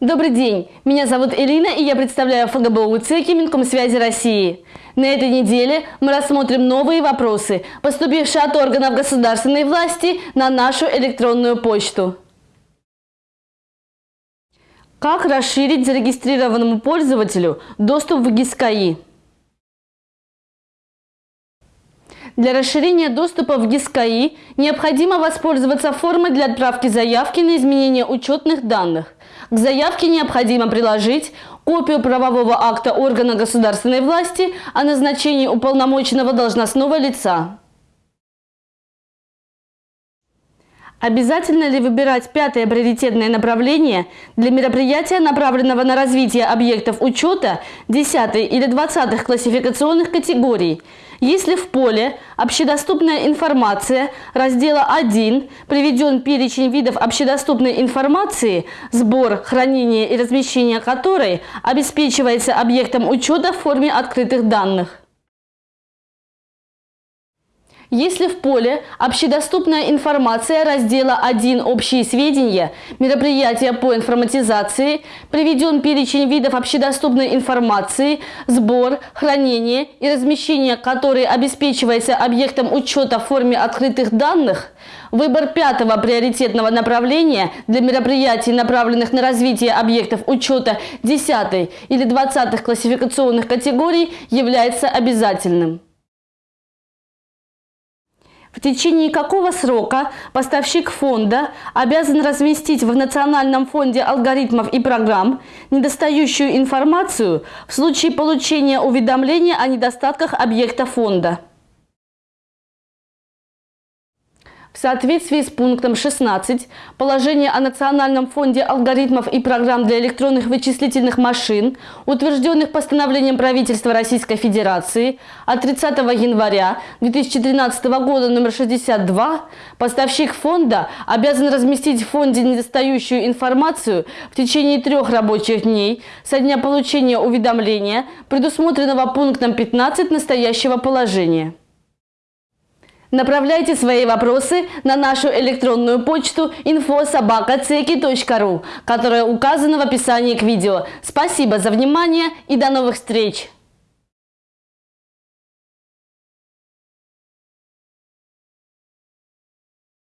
Добрый день, меня зовут Ирина и я представляю ФГБУ ЦЕКИ Минкомсвязи России. На этой неделе мы рассмотрим новые вопросы, поступившие от органов государственной власти на нашу электронную почту. Как расширить зарегистрированному пользователю доступ в ГИСКАИ? Для расширения доступа в ГИСКАИ необходимо воспользоваться формой для отправки заявки на изменение учетных данных. К заявке необходимо приложить копию правового акта органа государственной власти о назначении уполномоченного должностного лица. Обязательно ли выбирать пятое приоритетное направление для мероприятия, направленного на развитие объектов учета 10 или 20 классификационных категорий, если в поле «Общедоступная информация» раздела 1 приведен перечень видов общедоступной информации, сбор, хранение и размещение которой обеспечивается объектом учета в форме открытых данных? Если в поле «Общедоступная информация» раздела 1 «Общие сведения» мероприятия по информатизации приведен перечень видов общедоступной информации, сбор, хранение и размещение которой обеспечивается объектом учета в форме открытых данных, Выбор пятого приоритетного направления для мероприятий, направленных на развитие объектов учета 10 или 20 классификационных категорий, является обязательным. В течение какого срока поставщик фонда обязан разместить в Национальном фонде алгоритмов и программ недостающую информацию в случае получения уведомления о недостатках объекта фонда? В соответствии с пунктом 16 положения о Национальном фонде алгоритмов и программ для электронных вычислительных машин, утвержденных постановлением правительства Российской Федерации от 30 января 2013 года номер 62, поставщик фонда обязан разместить в фонде недостающую информацию в течение трех рабочих дней со дня получения уведомления, предусмотренного пунктом 15 настоящего положения. Направляйте свои вопросы на нашу электронную почту info.sobaka.ceki.ru, которая указана в описании к видео. Спасибо за внимание и до новых встреч!